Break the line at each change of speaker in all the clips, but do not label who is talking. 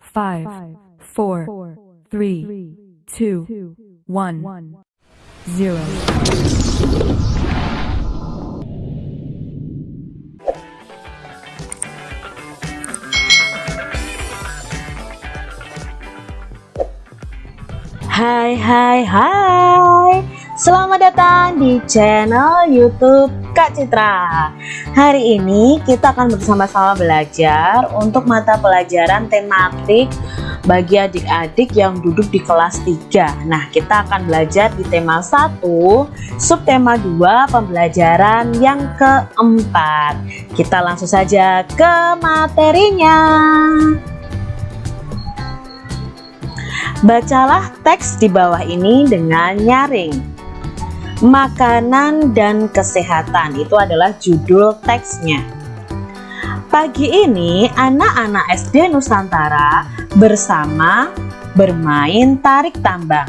five, four, three, two, one, zero.
Hai hai hai Selamat datang di channel youtube Kak Citra. Hari ini kita akan bersama-sama belajar untuk mata pelajaran tematik bagi adik-adik yang duduk di kelas 3 Nah kita akan belajar di tema 1 subtema 2 pembelajaran yang keempat. Kita langsung saja ke materinya. Bacalah teks di bawah ini dengan nyaring. Makanan dan kesehatan itu adalah judul teksnya. Pagi ini anak-anak SD Nusantara bersama bermain tarik tambang.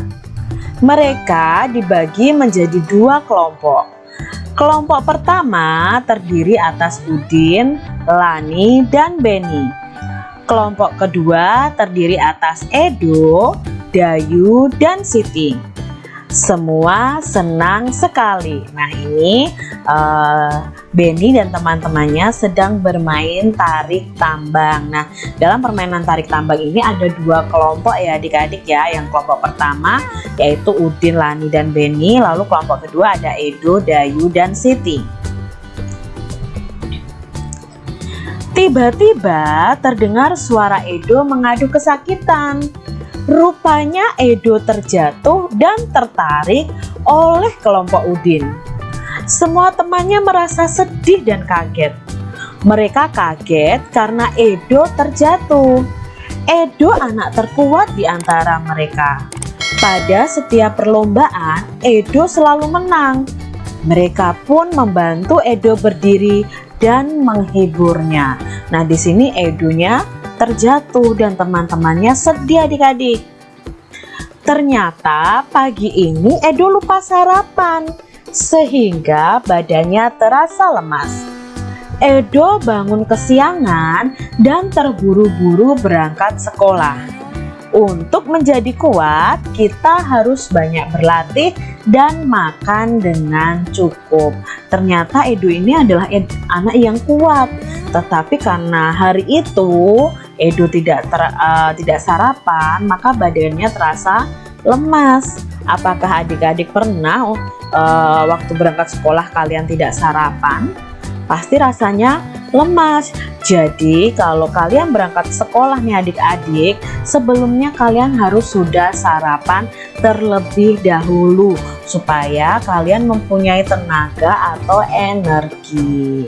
Mereka dibagi menjadi dua kelompok. Kelompok pertama terdiri atas Udin, Lani, dan Beni Kelompok kedua terdiri atas Edo, Dayu, dan Siti. Semua senang sekali. Nah ini uh, Benny dan teman-temannya sedang bermain tarik tambang. Nah dalam permainan tarik tambang ini ada dua kelompok ya adik-adik ya. Yang kelompok pertama yaitu Udin, Lani, dan Benny. Lalu kelompok kedua ada Edo, Dayu, dan Siti. Tiba-tiba terdengar suara Edo mengadu kesakitan. Rupanya Edo terjatuh dan tertarik oleh kelompok Udin. Semua temannya merasa sedih dan kaget. Mereka kaget karena Edo terjatuh. Edo anak terkuat di antara mereka. Pada setiap perlombaan, Edo selalu menang. Mereka pun membantu Edo berdiri dan menghiburnya. Nah, di sini Edunya terjatuh dan teman-temannya sedih adik-adik. Ternyata pagi ini Edo lupa sarapan sehingga badannya terasa lemas. Edo bangun kesiangan dan terburu-buru berangkat sekolah. Untuk menjadi kuat, kita harus banyak berlatih dan makan dengan cukup. Ternyata Edo ini adalah anak yang kuat, tetapi karena hari itu Edo tidak ter, uh, tidak sarapan, maka badannya terasa lemas. Apakah adik-adik pernah uh, waktu berangkat sekolah kalian tidak sarapan? Pasti rasanya lemas. Jadi kalau kalian berangkat sekolah nih adik-adik, sebelumnya kalian harus sudah sarapan terlebih dahulu supaya kalian mempunyai tenaga atau energi.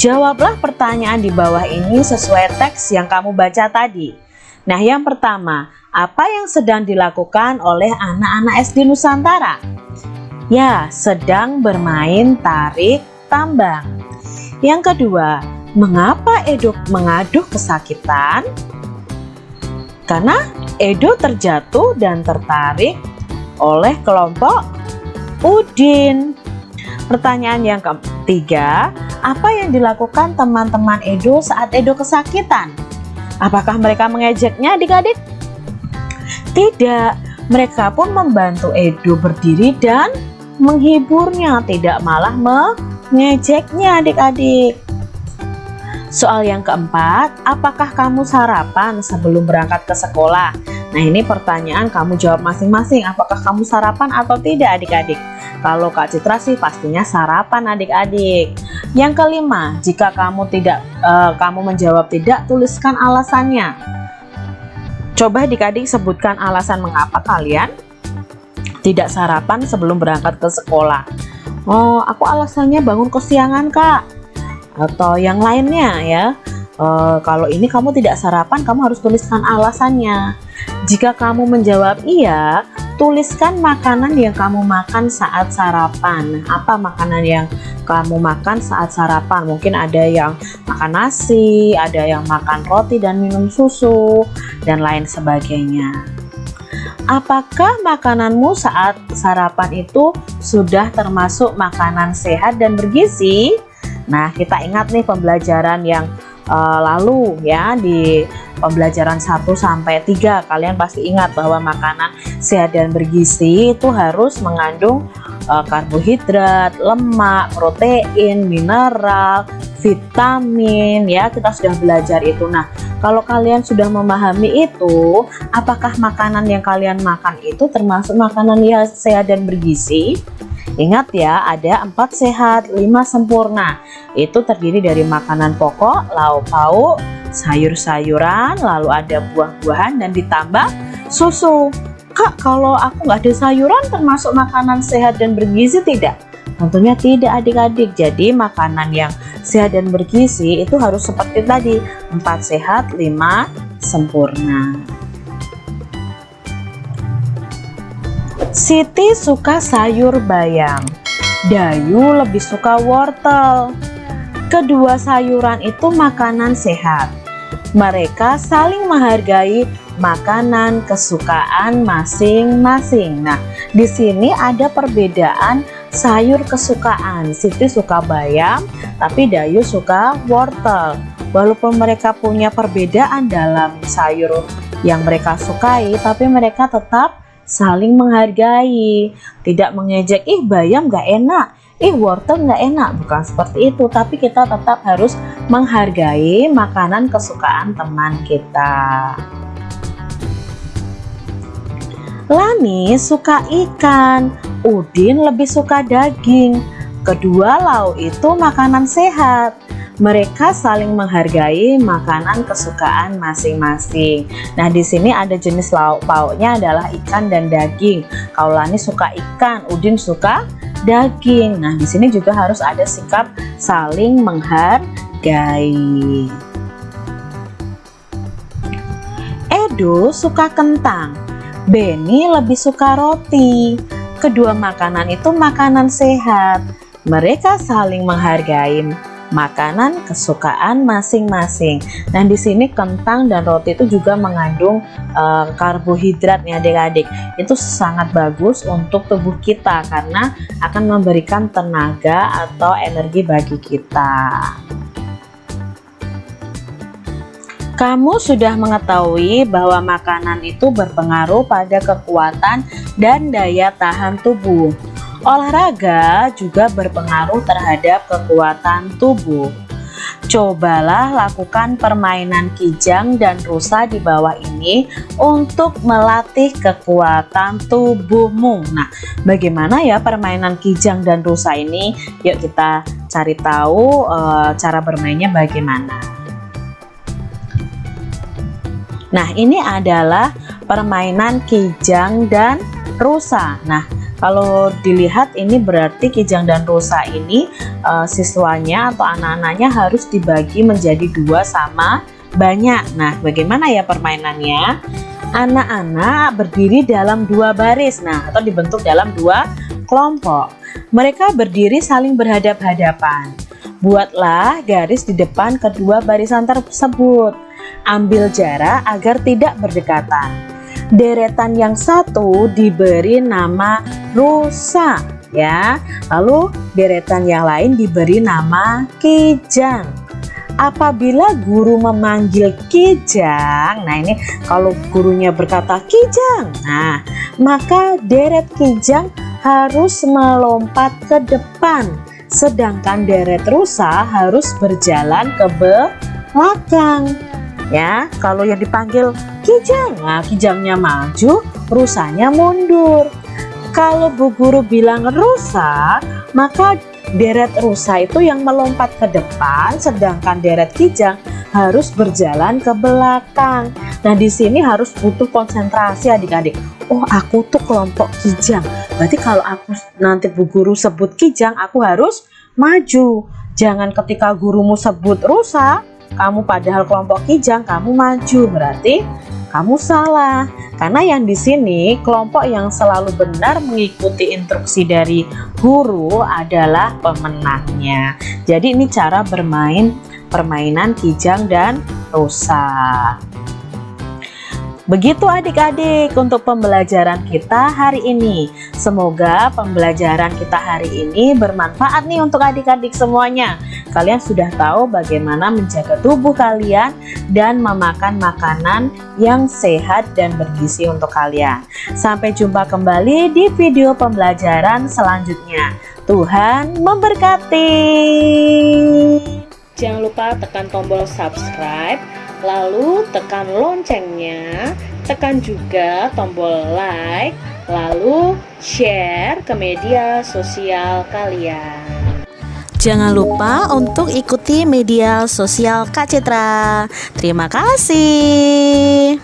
Jawablah pertanyaan di bawah ini sesuai teks yang kamu baca tadi. Nah yang pertama, apa yang sedang dilakukan oleh anak-anak SD Nusantara? Ya, sedang bermain tarik tambang. Yang kedua, mengapa Edo mengaduh kesakitan? Karena Edo terjatuh dan tertarik oleh kelompok Udin. Pertanyaan yang ketiga, apa yang dilakukan teman-teman Edo saat Edo kesakitan? Apakah mereka mengejeknya adik-adik? Tidak, mereka pun membantu Edo berdiri dan menghiburnya, tidak malah mengejeknya adik-adik. Soal yang keempat, apakah kamu sarapan sebelum berangkat ke sekolah? Nah ini pertanyaan kamu jawab masing-masing, apakah kamu sarapan atau tidak adik-adik? Kalau Kak Citra sih pastinya sarapan adik-adik. Yang kelima, jika kamu tidak uh, kamu menjawab tidak, tuliskan alasannya. Coba adik-adik sebutkan alasan mengapa kalian tidak sarapan sebelum berangkat ke sekolah. Oh, aku alasannya bangun kesiangan, Kak. Atau yang lainnya ya. E, kalau ini kamu tidak sarapan, kamu harus tuliskan alasannya. Jika kamu menjawab iya, tuliskan makanan yang kamu makan saat sarapan. Apa makanan yang kamu makan saat sarapan? Mungkin ada yang makan nasi, ada yang makan roti dan minum susu, dan lain sebagainya. Apakah makananmu saat sarapan itu sudah termasuk makanan sehat dan bergizi? Nah, kita ingat nih pembelajaran yang uh, lalu ya di pembelajaran 1 sampai 3 kalian pasti ingat bahwa makanan sehat dan bergizi itu harus mengandung uh, karbohidrat, lemak, protein, mineral, vitamin ya kita sudah belajar itu. Nah kalau kalian sudah memahami itu apakah makanan yang kalian makan itu termasuk makanan yang sehat dan bergizi ingat ya ada empat sehat lima sempurna itu terdiri dari makanan pokok lauk pauk sayur-sayuran lalu ada buah-buahan dan ditambah susu kak kalau aku nggak ada sayuran termasuk makanan sehat dan bergizi tidak Tentunya tidak adik-adik. Jadi makanan yang sehat dan bergizi itu harus seperti tadi, 4 sehat, 5 sempurna. Siti suka sayur bayam. Dayu lebih suka wortel. Kedua sayuran itu makanan sehat. Mereka saling menghargai makanan kesukaan masing-masing. Nah, di sini ada perbedaan sayur kesukaan Siti suka bayam tapi Dayu suka wortel walaupun mereka punya perbedaan dalam sayur yang mereka sukai tapi mereka tetap saling menghargai tidak mengejek ih bayam gak enak ih wortel gak enak bukan seperti itu tapi kita tetap harus menghargai makanan kesukaan teman kita Lani suka ikan Udin lebih suka daging. Kedua lauk itu makanan sehat. Mereka saling menghargai makanan kesukaan masing-masing. Nah, di sini ada jenis lauk pauknya adalah ikan dan daging. Kaulani suka ikan, Udin suka daging. Nah, di sini juga harus ada sikap saling menghargai. Edo suka kentang, Benny lebih suka roti. Kedua makanan itu makanan sehat. Mereka saling menghargai makanan kesukaan masing-masing. Dan di sini kentang dan roti itu juga mengandung uh, karbohidrat nih adik-adik. Itu sangat bagus untuk tubuh kita karena akan memberikan tenaga atau energi bagi kita. Kamu sudah mengetahui bahwa makanan itu berpengaruh pada kekuatan dan daya tahan tubuh. Olahraga juga berpengaruh terhadap kekuatan tubuh. Cobalah lakukan permainan kijang dan rusa di bawah ini untuk melatih kekuatan tubuhmu. Nah, bagaimana ya permainan kijang dan rusa ini? Yuk kita cari tahu e, cara bermainnya bagaimana. Nah ini adalah permainan kijang dan rusa Nah kalau dilihat ini berarti kijang dan rusa ini uh, siswanya atau anak-anaknya harus dibagi menjadi dua sama banyak. Nah bagaimana ya permainannya? Anak-anak berdiri dalam dua baris Nah atau dibentuk dalam dua kelompok. Mereka berdiri saling berhadap-hadapan. Buatlah garis di depan kedua barisan tersebut. Ambil jarak agar tidak berdekatan. Deretan yang satu diberi nama rusa ya. Lalu deretan yang lain diberi nama kijang. Apabila guru memanggil kijang, nah ini kalau gurunya berkata kijang, nah maka deret kijang harus melompat ke depan sedangkan deret rusa harus berjalan ke belakang ya kalau yang dipanggil kijang nah kijangnya maju rusanya mundur. Kalau bu guru bilang rusa maka deret rusa itu yang melompat ke depan sedangkan deret kijang harus berjalan ke belakang. Nah di sini harus butuh konsentrasi adik-adik. Oh aku tuh kelompok kijang. Berarti kalau aku nanti bu guru sebut kijang aku harus maju. Jangan ketika gurumu sebut rusa kamu padahal kelompok kijang kamu maju berarti kamu salah karena yang di sini kelompok yang selalu benar mengikuti instruksi dari guru adalah pemenangnya jadi ini cara bermain permainan kijang dan rusa Begitu adik-adik untuk pembelajaran kita hari ini. Semoga pembelajaran kita hari ini bermanfaat nih untuk adik-adik semuanya. Kalian sudah tahu bagaimana menjaga tubuh kalian dan memakan makanan yang sehat dan bergizi untuk kalian. Sampai jumpa kembali di video pembelajaran selanjutnya. Tuhan memberkati. Jangan lupa tekan tombol subscribe, lalu tekan loncengnya, tekan juga tombol like, lalu share ke media sosial kalian. Jangan lupa untuk ikuti media sosial Kak Citra. Terima kasih.